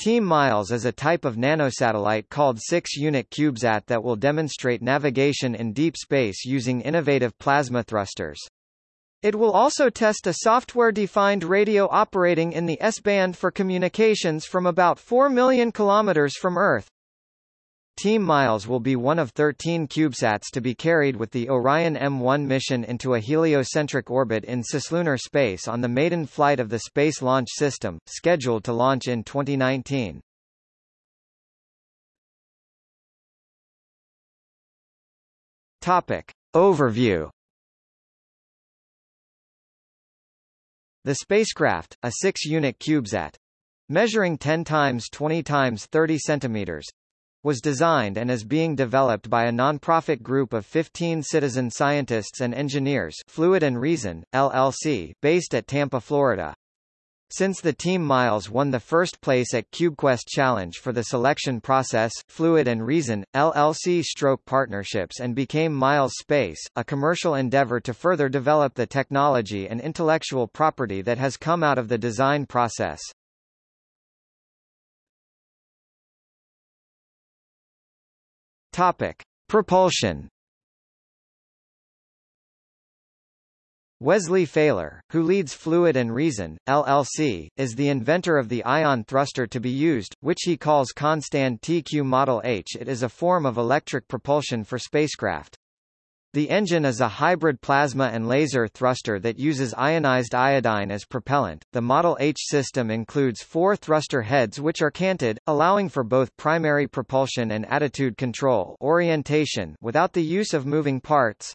Team Miles is a type of nanosatellite called 6-unit CubeSat that will demonstrate navigation in deep space using innovative plasma thrusters. It will also test a software-defined radio operating in the S-band for communications from about 4 million kilometers from Earth. Team Miles will be one of 13 CubeSats to be carried with the Orion M1 mission into a heliocentric orbit in cislunar space on the maiden flight of the Space Launch System, scheduled to launch in 2019. Topic. Overview The spacecraft, a 6-unit CubeSat, measuring 10 times 20 times 30 centimeters, was designed and is being developed by a nonprofit group of 15 citizen scientists and engineers Fluid and Reason, LLC, based at Tampa, Florida. Since the Team Miles won the first place at CubeQuest Challenge for the selection process, Fluid and Reason, LLC stroke partnerships and became Miles Space, a commercial endeavor to further develop the technology and intellectual property that has come out of the design process. Topic: Propulsion. Wesley Faler, who leads Fluid and Reason, LLC, is the inventor of the ion thruster to be used, which he calls Constan TQ Model H. It is a form of electric propulsion for spacecraft. The engine is a hybrid plasma and laser thruster that uses ionized iodine as propellant. The Model H system includes four thruster heads which are canted, allowing for both primary propulsion and attitude control orientation without the use of moving parts.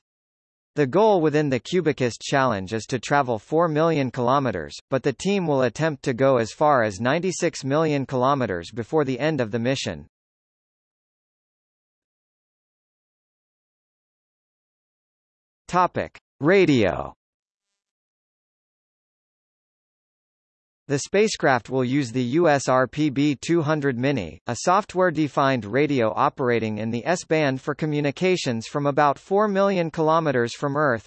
The goal within the CubeQuest challenge is to travel 4 million kilometers, but the team will attempt to go as far as 96 million kilometers before the end of the mission. Topic: Radio. The spacecraft will use the USRP B200 Mini, a software-defined radio operating in the S-band for communications from about 4 million kilometers from Earth.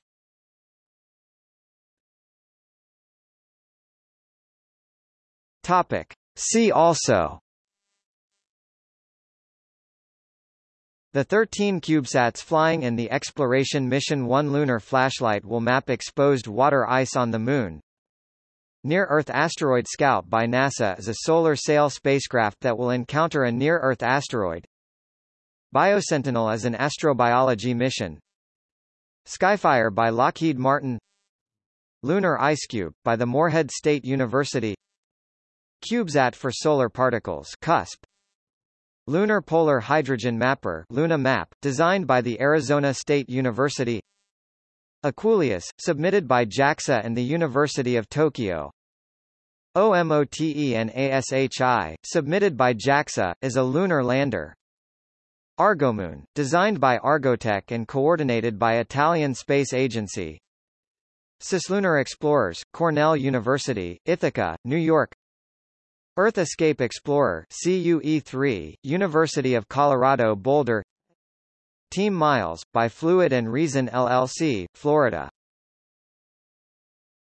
Topic: See also The 13 CubeSats flying in the Exploration Mission 1 lunar flashlight will map exposed water ice on the Moon. Near-Earth Asteroid Scout by NASA is a solar sail spacecraft that will encounter a near-Earth asteroid. Biosentinel is an astrobiology mission. Skyfire by Lockheed Martin Lunar IceCube, by the Morehead State University CubeSat for Solar Particles CUSP, Lunar Polar Hydrogen Mapper Luna Map, designed by the Arizona State University. EQUULEUS, submitted by JAXA and the University of Tokyo. OMOTENASHI, submitted by JAXA, is a lunar lander. Argomoon, designed by Argotec and coordinated by Italian Space Agency. Cislunar Explorers, Cornell University, Ithaca, New York Earth Escape Explorer CUE-3, University of Colorado Boulder. Team Miles, by Fluid and Reason LLC, Florida